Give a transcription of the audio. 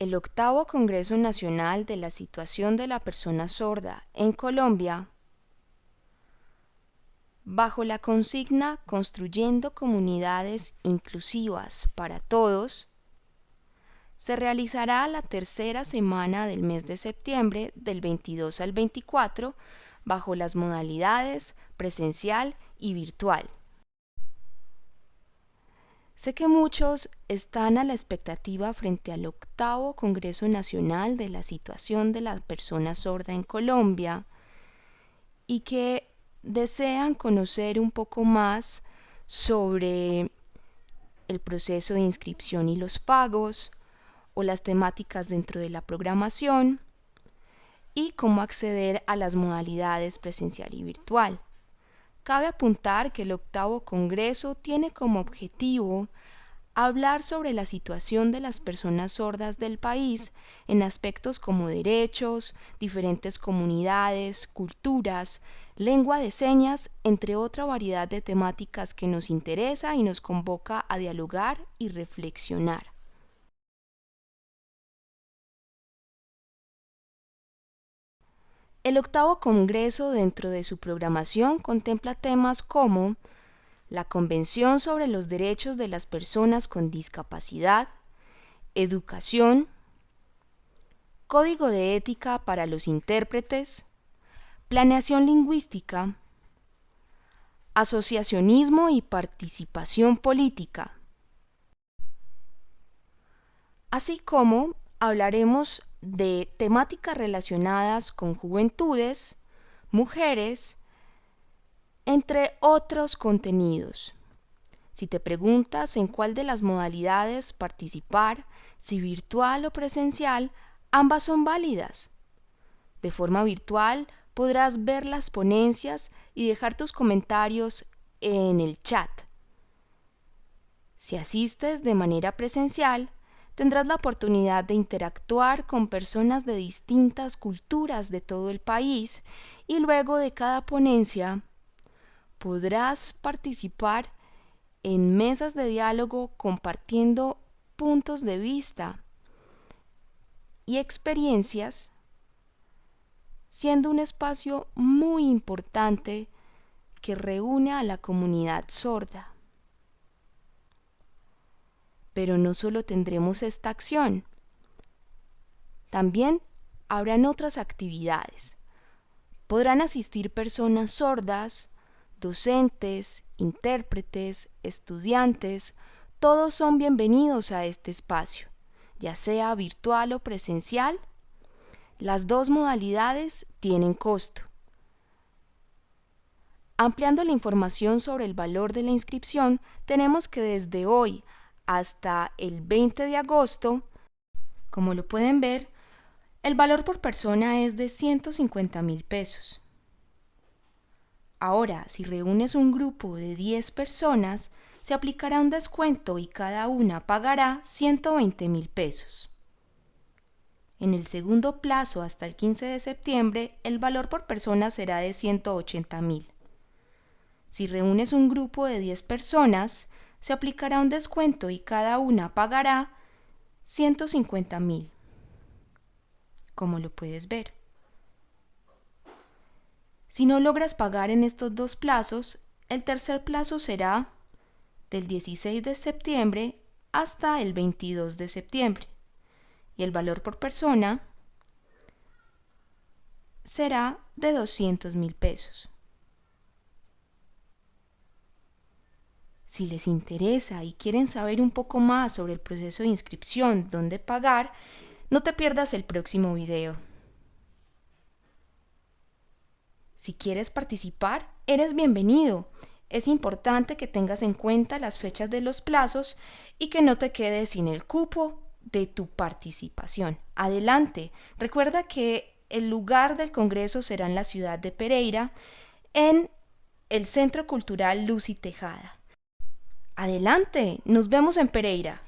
El octavo Congreso Nacional de la Situación de la Persona Sorda en Colombia, bajo la consigna Construyendo Comunidades Inclusivas para Todos, se realizará la tercera semana del mes de septiembre del 22 al 24 bajo las modalidades presencial y virtual. Sé que muchos están a la expectativa frente al octavo Congreso Nacional de la Situación de la Persona Sorda en Colombia y que desean conocer un poco más sobre el proceso de inscripción y los pagos o las temáticas dentro de la programación y cómo acceder a las modalidades presencial y virtual. Cabe apuntar que el octavo Congreso tiene como objetivo hablar sobre la situación de las personas sordas del país en aspectos como derechos, diferentes comunidades, culturas, lengua de señas, entre otra variedad de temáticas que nos interesa y nos convoca a dialogar y reflexionar. El octavo Congreso dentro de su programación contempla temas como la Convención sobre los Derechos de las Personas con Discapacidad, Educación, Código de Ética para los Intérpretes, Planeación Lingüística, Asociacionismo y Participación Política, así como hablaremos de temáticas relacionadas con juventudes, mujeres, entre otros contenidos. Si te preguntas en cuál de las modalidades participar, si virtual o presencial, ambas son válidas. De forma virtual podrás ver las ponencias y dejar tus comentarios en el chat. Si asistes de manera presencial, tendrás la oportunidad de interactuar con personas de distintas culturas de todo el país y luego de cada ponencia podrás participar en mesas de diálogo compartiendo puntos de vista y experiencias, siendo un espacio muy importante que reúne a la comunidad sorda. Pero no solo tendremos esta acción, también habrán otras actividades. Podrán asistir personas sordas, docentes, intérpretes, estudiantes, todos son bienvenidos a este espacio, ya sea virtual o presencial. Las dos modalidades tienen costo. Ampliando la información sobre el valor de la inscripción, tenemos que desde hoy hasta el 20 de agosto, como lo pueden ver, el valor por persona es de 150 mil pesos. Ahora, si reúnes un grupo de 10 personas, se aplicará un descuento y cada una pagará 120 mil pesos. En el segundo plazo hasta el 15 de septiembre, el valor por persona será de 180 mil. Si reúnes un grupo de 10 personas, se aplicará un descuento y cada una pagará 150 mil, como lo puedes ver. Si no logras pagar en estos dos plazos, el tercer plazo será del 16 de septiembre hasta el 22 de septiembre y el valor por persona será de 200 mil pesos. Si les interesa y quieren saber un poco más sobre el proceso de inscripción, dónde pagar, no te pierdas el próximo video. Si quieres participar, eres bienvenido. Es importante que tengas en cuenta las fechas de los plazos y que no te quedes sin el cupo de tu participación. Adelante. Recuerda que el lugar del Congreso será en la ciudad de Pereira, en el Centro Cultural Luz y Tejada. Adelante, nos vemos en Pereira.